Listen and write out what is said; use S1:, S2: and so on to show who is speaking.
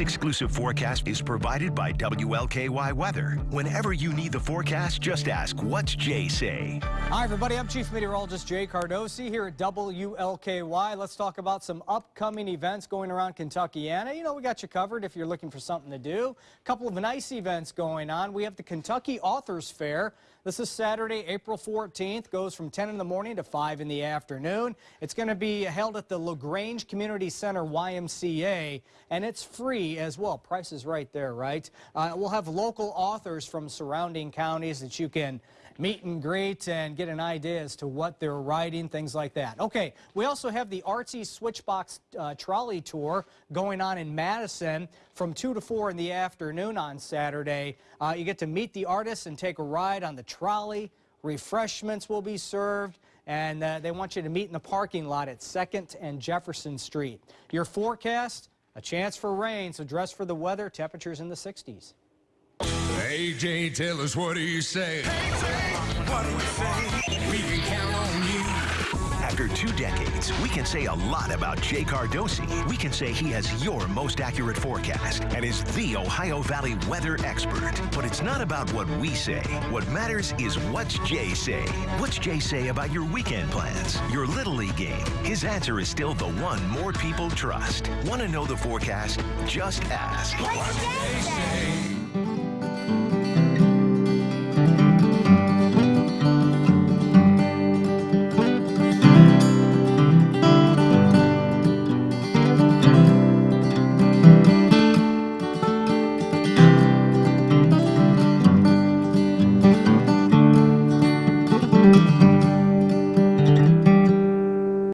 S1: exclusive forecast is provided by WLKY Weather. Whenever you need the forecast, just ask, what's Jay say?
S2: Hi, everybody. I'm Chief Meteorologist Jay Cardosi here at WLKY. Let's talk about some upcoming events going around Kentuckiana. You know, we got you covered if you're looking for something to do. A couple of nice events going on. We have the Kentucky Authors Fair. This is Saturday, April 14th. Goes from 10 in the morning to 5 in the afternoon. It's going to be held at the LaGrange Community Center YMCA, and it's free as well. Price is right there, right? Uh, we'll have local authors from surrounding counties that you can meet and greet and get an idea as to what they're writing, things like that. Okay, we also have the Artsy Switchbox uh, Trolley Tour going on in Madison from 2 to 4 in the afternoon on Saturday. Uh, you get to meet the artists and take a ride on the trolley. Refreshments will be served and uh, they want you to meet in the parking lot at 2nd and Jefferson Street. Your forecast, a chance for rain, so dress for the weather, temperatures in the 60s.
S3: AJ, tell us what do you say? what do we say? We can count on.
S1: After two decades, we can say a lot about Jay Cardosi. We can say he has your most accurate forecast and is the Ohio Valley weather expert. But it's not about what we say. What matters is what's Jay say. What's Jay say about your weekend plans, your Little League game? His answer is still the one more people trust. Want to know the forecast? Just ask.
S3: What's Jay say?